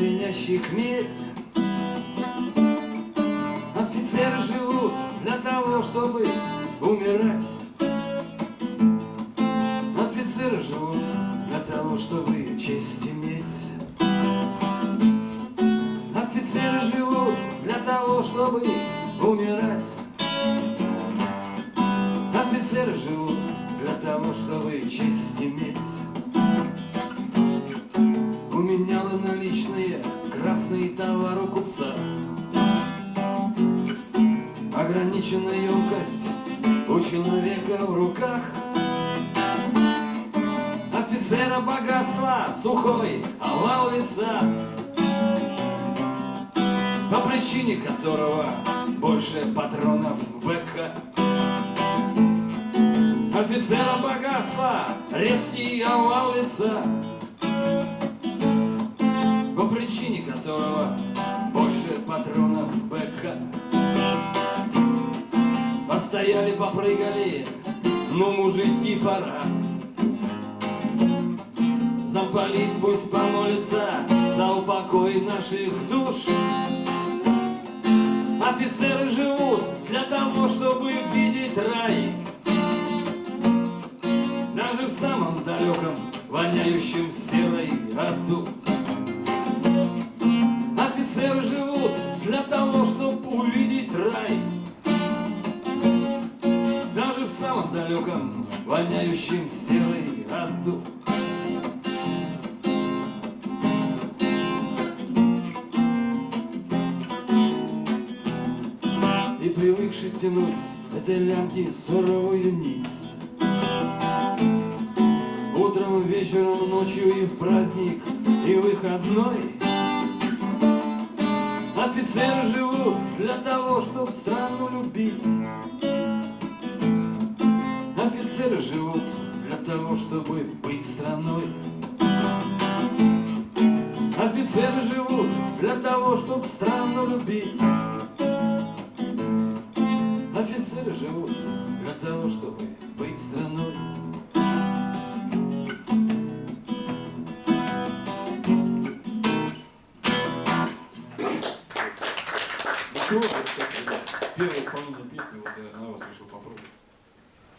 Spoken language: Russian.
звенящих медь. Офицеры живут для того, чтобы умирать. Офицеры живут для того, чтобы честь иметь. Офицеры живут для того, чтобы умирать. Офицеры живут для того, чтобы честь иметь. У меня наличные красные товары купца. Ограниченная емкость у человека в руках. Офицера богатства сухой овал По причине которого больше патронов в БК Офицера богатства резкий овал причине которого больше патронов в БК Постояли, попрыгали, ну мужики пора Замполит пусть помолится за упокой наших душ. Офицеры живут для того, чтобы видеть рай. Даже в самом далеком, воняющем серой аду. Офицеры живут для того, чтобы увидеть рай. Даже в самом далеком, воняющем серой аду. И привыкший тянуть этой лямки суровую нить Утром, вечером, ночью и в праздник, и выходной Офицеры живут для того, чтобы страну любить. Офицеры живут для того, чтобы быть страной. Офицеры живут для того, чтобы страну любить. Офицеры живут для того, чтобы быть страной. еще, вот, как, первую половину песни, вот я на вас решил попробовать.